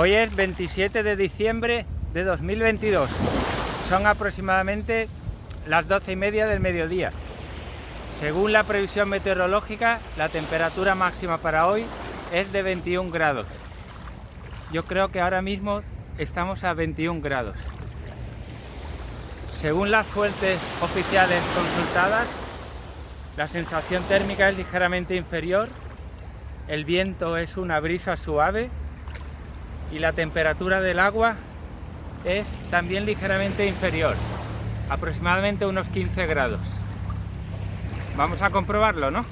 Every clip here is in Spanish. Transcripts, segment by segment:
Hoy es 27 de diciembre de 2022. Son aproximadamente las 12 y media del mediodía. Según la previsión meteorológica, la temperatura máxima para hoy es de 21 grados. Yo creo que ahora mismo estamos a 21 grados. Según las fuentes oficiales consultadas, la sensación térmica es ligeramente inferior, el viento es una brisa suave y la temperatura del agua es también ligeramente inferior, aproximadamente unos 15 grados. Vamos a comprobarlo, ¿no?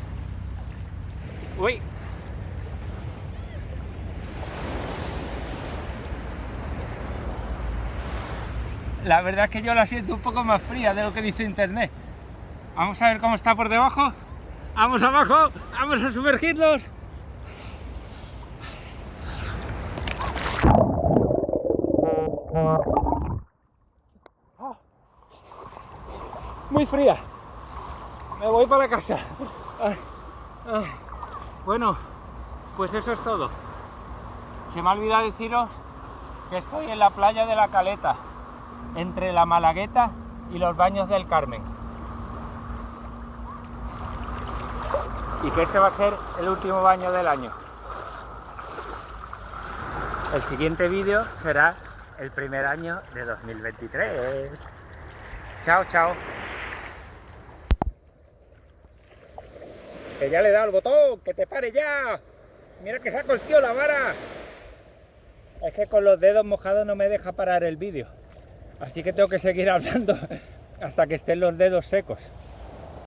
Uy. La verdad es que yo la siento un poco más fría de lo que dice internet. Vamos a ver cómo está por debajo. Vamos abajo, vamos a sumergirnos. Muy fría. Me voy para casa. Bueno, pues eso es todo. Se me ha olvidado deciros que estoy en la playa de la Caleta, entre la Malagueta y los baños del Carmen. Y que este va a ser el último baño del año. El siguiente vídeo será el primer año de 2023. Chao, chao. Que ya le he dado el botón, que te pare ya. Mira que saco el tío la vara. Es que con los dedos mojados no me deja parar el vídeo. Así que tengo que seguir hablando hasta que estén los dedos secos.